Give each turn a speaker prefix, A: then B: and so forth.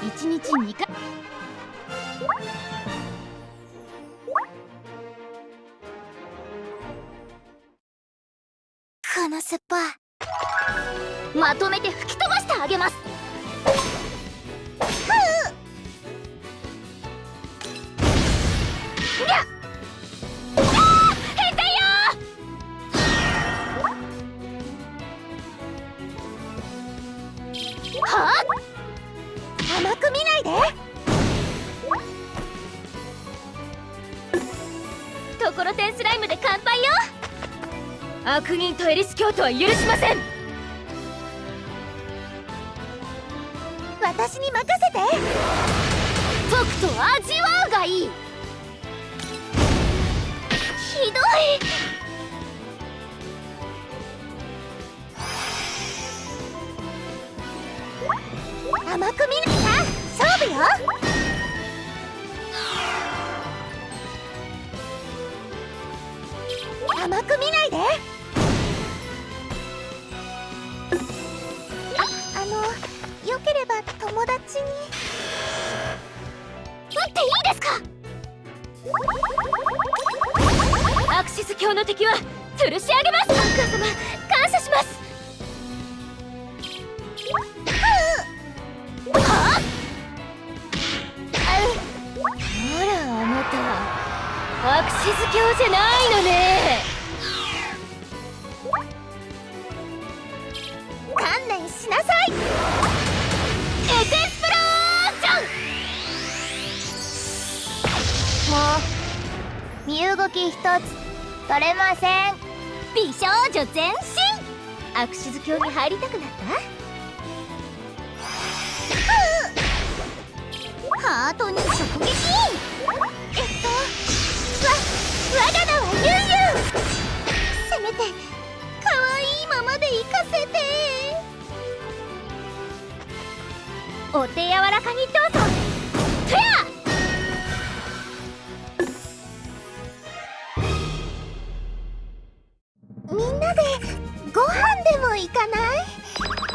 A: 1日2回。
B: このスッパ
A: まとめて吹き飛ばしてあげます。はあ？
B: 甘く見ないで。
A: ところてんスライムで乾杯よ。悪人とエリス教徒は許しません。
B: 私に任せて。
A: とくと味わうがいい。ひどい。
B: 甘く見甘く見ないで。ああのよければ友達に。
A: 撃っていいですか？アクシス教の敵は吊るし上げます。アンカー様感謝します。はあほらあなたアクシス教じゃないのね
B: い
A: エクスプロージョン
B: もう身動き一つ取れません
A: 美少女全身アクシズ教に入りたくなった
B: ハートに直撃えっとわ我が名
A: お手柔らかにどうぞ。とや
B: みんなでご飯でも行かない？